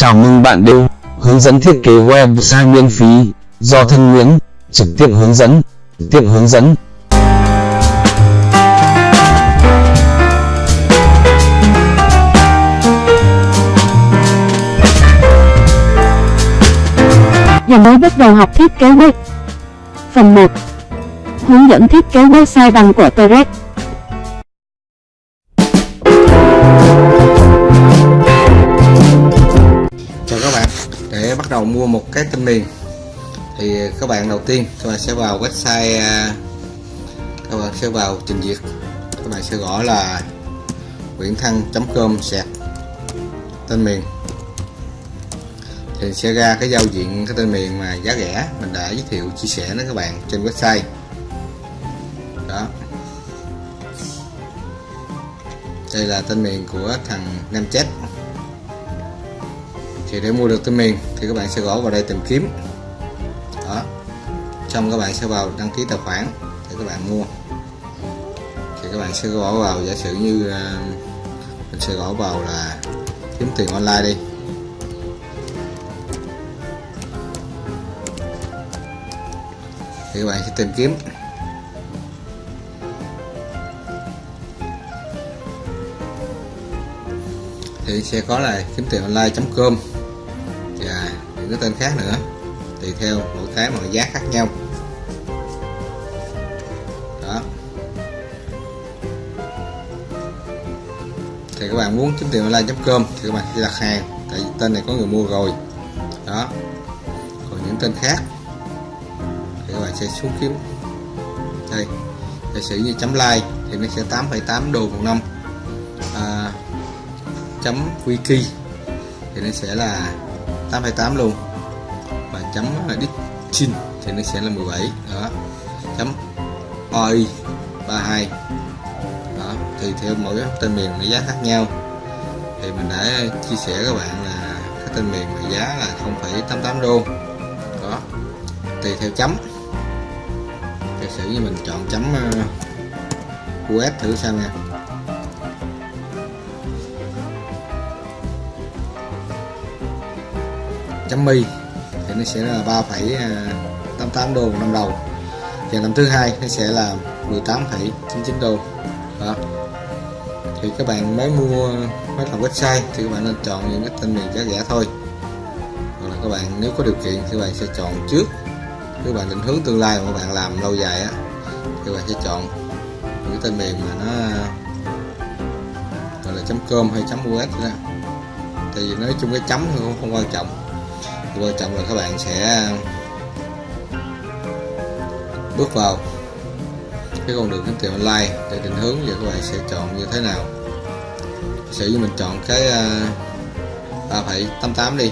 Chào mừng bạn đến hướng dẫn thiết kế website miễn phí do thân Nguyễn trực tiếp hướng dẫn, trực tiếp hướng dẫn. Giờ mới bắt đầu học thiết kế web. Phần 1. Hướng dẫn thiết kế website bằng của đầu mua một cái tên miền thì các bạn đầu tiên các bạn sẽ vào website à, các bạn sẽ vào trình duyệt. Các bạn sẽ gõ là nguyễn thăng.com sạc tên miền. Thì sẽ ra cái giao diện cái tên miền mà giá rẻ, mình đã giới thiệu, chia sẻ nó các bạn trên website. Đó. Đây là tên miền của thằng Nam Chết thì để mua được tên miền thì các bạn sẽ gõ vào đây tìm kiếm. Đó. Xong các bạn sẽ vào đăng ký tài khoản để các bạn mua. Thì các bạn sẽ gõ vào, giả sử như à, mình sẽ gõ vào là kiếm tiền online đi. Thì các bạn sẽ tìm kiếm. Thì sẽ có là kiếm tiền online.com cái tên khác nữa. Tùy theo mỗi cái mọi giá khác nhau. Đó. Thì các bạn muốn kiếm tiền online.com thì các bạn sẽ đặt hàng tại vì tên này có người mua rồi. Đó. Còn những tên khác thì các bạn sẽ xuống kiếm. Đây giả sử như chấm like thì nó sẽ 8,8 đô một năm. À, chấm wiki thì nó sẽ là 8,8 luôn chấm ditchin thì nó sẽ là 17 đó. Chấm oi 32 đó. Thì theo mỗi cái tên miền nó giá khác nhau. Thì mình đã chia sẻ các bạn là cái tên miền mà giá là 0,88 đô đó. Tùy theo chấm giả sử như mình chọn chấm ờ, US thử xem nha. Chấm mi nó sẽ là 3,88 à, đô một năm đầu. Và năm thứ hai nó sẽ là 18,99 đô. Đó. Thì các bạn mới mua mới làm website thì các bạn nên chọn những cái tên miền giá rẻ thôi. Hoặc là các bạn nếu có điều kiện thì các bạn sẽ chọn trước. Các bạn định hướng tương lai mà các bạn làm lâu dài á thì các bạn sẽ chọn những cái tên miền mà nó gọi là chấm com hay chấm us đó. Thì nói chung cái chấm không, không quan trọng quan trọng là các bạn sẽ bước vào cái con đường kiếm tiền online để định hướng và các bạn sẽ chọn như thế nào. Sử như mình chọn cái à, à, uh, 3,88 đi.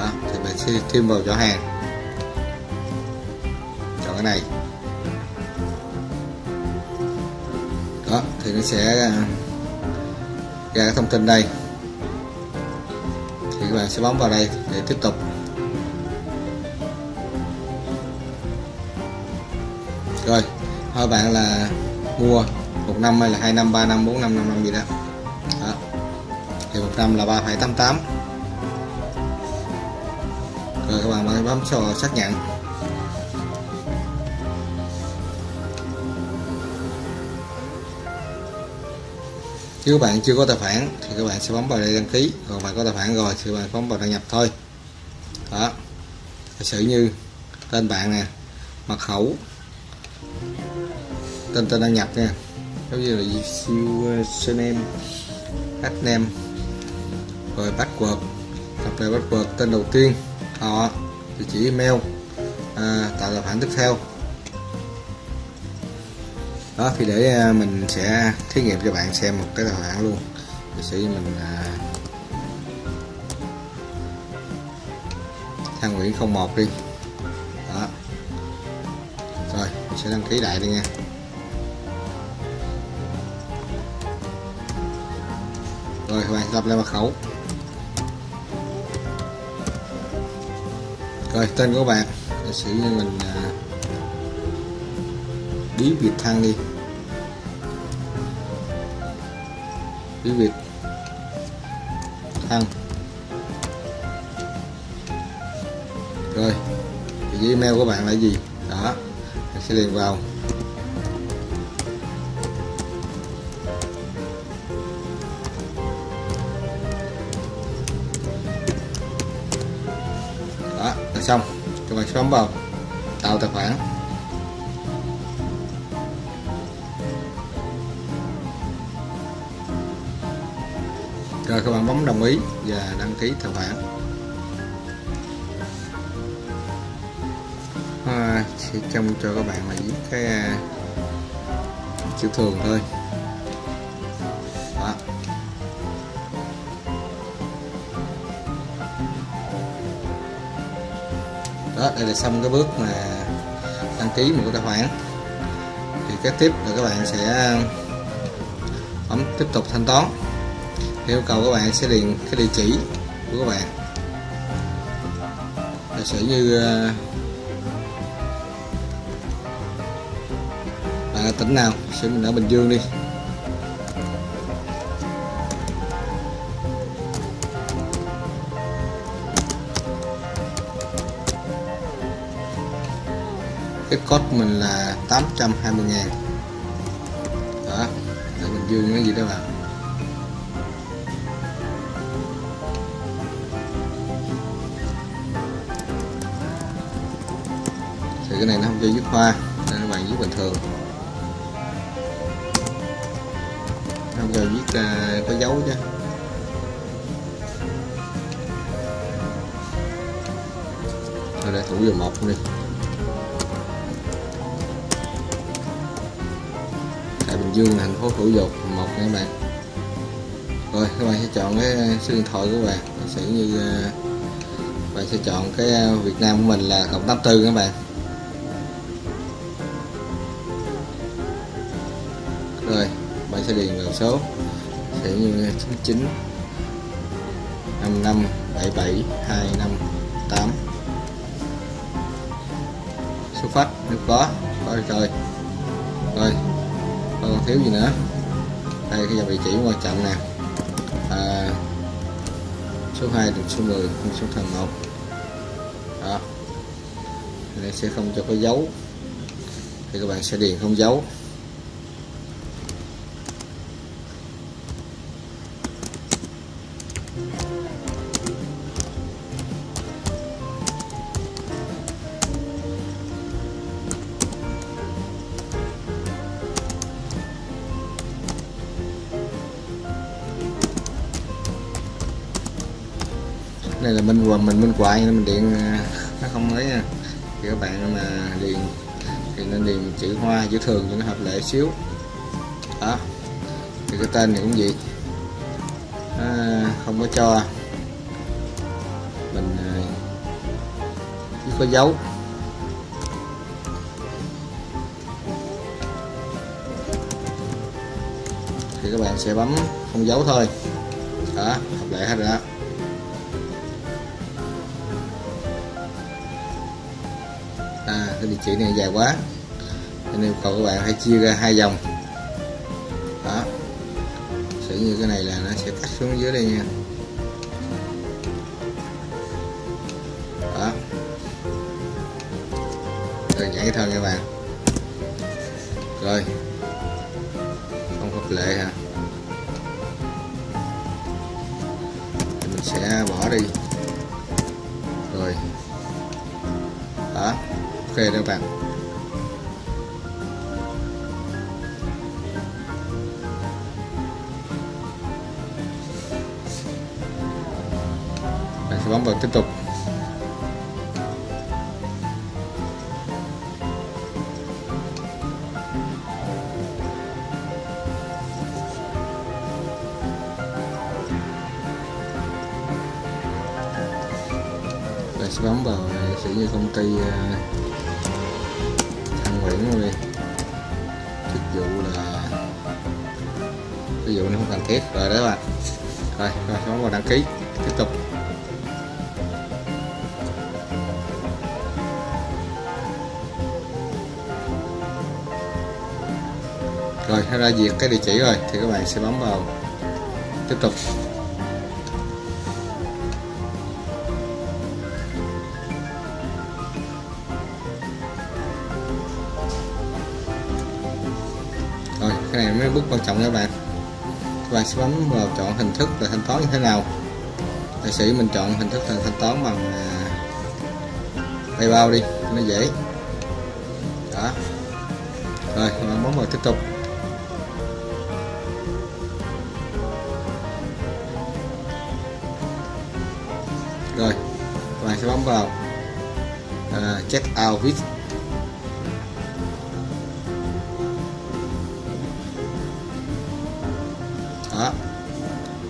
Đó, thì mình sẽ thêm vào chỗ hàng. Chọn cái này. Đó thì nó sẽ à, ra cái thông tin đây là sẽ bấm vào đây để tiếp tục. Rồi hỏi bạn là mua một năm hay là hai năm ba năm bốn năm năm năm gì đó, đó. thì một năm là 3,88 rồi các bạn bấm cho xác nhận. Nếu các bạn chưa có tài khoản thì các bạn sẽ bấm vào đây đăng ký. Còn bạn có tài khoản rồi thì bạn bấm vào đăng nhập thôi. Đó. Giả sử như tên bạn nè mật khẩu tên tên đăng nhập nha. Giống như là username adname rồi password lập lại password tên đầu tiên. Họ địa chỉ email à, tạo tài khoản tiếp theo đó thì để à, mình sẽ thí nghiệm cho bạn xem một cái tài khoản luôn. Để sử mình à, thang Nguyễn 01 đi. Đó. Rồi mình sẽ đăng ký lại đi nha. Rồi các bạn lập lại mật khẩu. Rồi tên của bạn. Để sử như mình à, bí việt thang đi bí việt thang rồi địa email của bạn là gì? Đó mình sẽ liền vào. Đó, là xong. Các bạn sẽ vào tạo tài khoản. Rồi các bạn bấm đồng ý và đăng ký tài khoản à, sẽ trông cho các bạn là viết cái à, chữ thường thôi. Đó. đó đây là xong cái bước mà đăng ký một cái tài khoản. Thì kế tiếp là các bạn sẽ à, bấm tiếp tục thanh toán yêu cầu các bạn sẽ điền cái địa chỉ của các bạn. Giả sử như ờ, bạn ở tỉnh nào sẽ mình ở Bình Dương đi. Cái code mình là 820 ngàn. Đó ở Bình Dương nó gì đó bạn? Thì cái này nó không cho viết hoa nên các bạn viết bình thường. Không cho viết uh, à, có dấu chứ. Rồi đây thủ vào một đi. Tại Bình Dương là thành phố thủ dục một nha các bạn. Rồi các bạn sẽ chọn cái à, số điện thoại của bạn. Sẽ như uh, bạn sẽ chọn cái Việt Nam của mình là cộng 84 các bạn. Sẽ điền vào số. Sẽ như 99 55 77 258 số phát nếu có có rồi. Rồi còn thiếu gì nữa? Đây cái dòng địa chỉ quan trọng nè. À, số 2 được số 10 số thần 1 đó. Này sẽ không cho có dấu. Thì các bạn sẽ điền không dấu. Này là bên quần mình bên quại nên mình điện à, nó không ấy nha. Thì các bạn mà điền thì nên điền chữ hoa, chữ thường cho nó hợp lệ xíu. Đó. Thì cái tên này cũng vậy à, không có cho. Mình à, chỉ có dấu thì các bạn sẽ bấm không dấu thôi. Đó hợp lệ hết rồi đó. À, cái địa chỉ này dài quá. Nên yêu cầu các bạn hãy chia ra hai dòng sử như cái này là nó sẽ cắt xuống dưới đây nha. Đó. Rồi nhảy thôi các bạn. Rồi. Không hợp lệ hả? Thì mình sẽ bỏ đi. Rồi. Đó. Ok đó các bạn. Và tiếp tục. Và sẽ bấm vào sử như công ty ờ, Thăng Nguyễn luôn đi. Chức vụ là, ví dụ nó không cần thiết rồi đó bạn. Rồi rồi, bấm vào đăng ký, tiếp tục. rồi nó ra duyệt cái địa chỉ rồi, thì các bạn sẽ bấm vào. Tiếp tục. Rồi, cái này mới bước quan trọng các bạn. Các bạn sẽ bấm vào chọn hình thức là thanh toán như thế nào. Tài sĩ mình chọn hình thức là thanh toán bằng à, PayPal đi, nó dễ. Đó. Rồi bấm vào tiếp tục. Rồi các bạn sẽ bấm vào. À, check out with. Đó.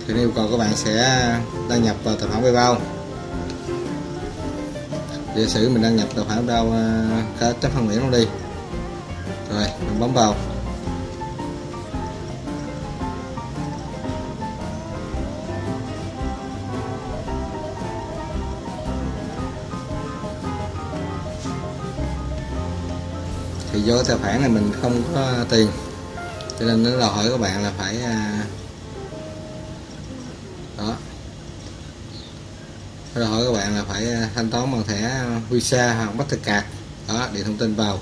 Thì yêu cầu các bạn sẽ đăng nhập vào tài khoản PayPal. Giả sử mình đăng nhập tài khoản PayPal à, cá chấp phần Nguyễn luôn đi. Rồi mình bấm vào. Thì do tài khoản này mình không có tiền. Cho nên nó đòi hỏi các bạn là phải à, đó. Nó đòi hỏi các bạn là phải à, thanh toán bằng thẻ Visa hoặc Mastercard. Đó để thông tin vào.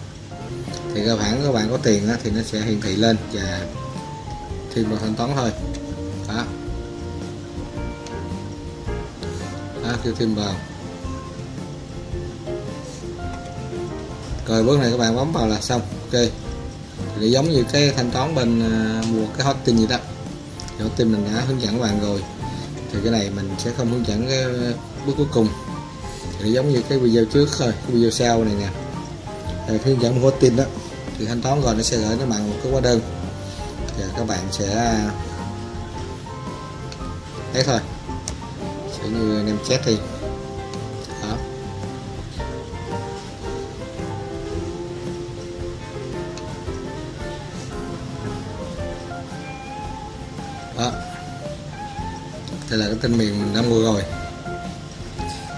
Thì cơ bản các bạn có tiền đó, thì nó sẽ hiển thị lên và thêm vào thanh toán thôi. Đó. Đó kêu thêm vào. Rồi bước này các bạn bấm vào là xong. Ok. Thì giống như cái thanh toán bên uh, mua cái hot tin gì đó. Hot tin mình đã hướng dẫn các bạn rồi. Thì cái này mình sẽ không hướng dẫn cái bước cuối cùng. Thì giống như cái video trước thôi cái video sau này nè. Thì hướng dẫn hot tin đó. Thì thanh toán rồi nó sẽ gửi nó bằng một cái hóa đơn. Và các bạn sẽ à, thấy thôi. Sẽ như anh em chat đây tên miền mình đã mua rồi.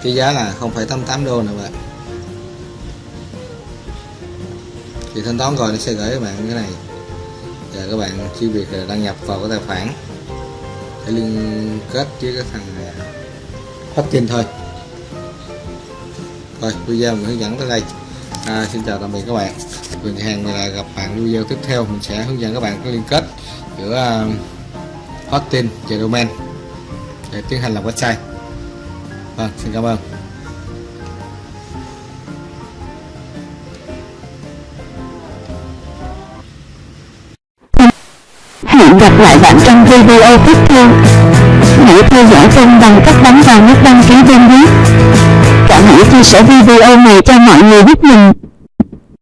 Cái giá là 0,88 đô nè bạn. Thì thanh toán rồi nó sẽ gửi các bạn cái này. Và các bạn chỉ việc là đăng nhập vào cái tài khoản. Để liên kết với cái thằng à, hosting thôi. Rồi video mình hướng dẫn tới đây. À, xin chào tạm biệt các bạn. Mình hàng là gặp bạn video tiếp theo. Mình sẽ hướng dẫn các bạn cái liên kết giữa à, hosting và domain để tiến hành làm website vâng xin cảm ơn Hẹn gặp lại bạn trong video tiếp theo. Hãy theo dõi kênh bằng cách bấm vào nút đăng ký bên dưới. Cảm hãy chia sẻ video này cho mọi người biết mình.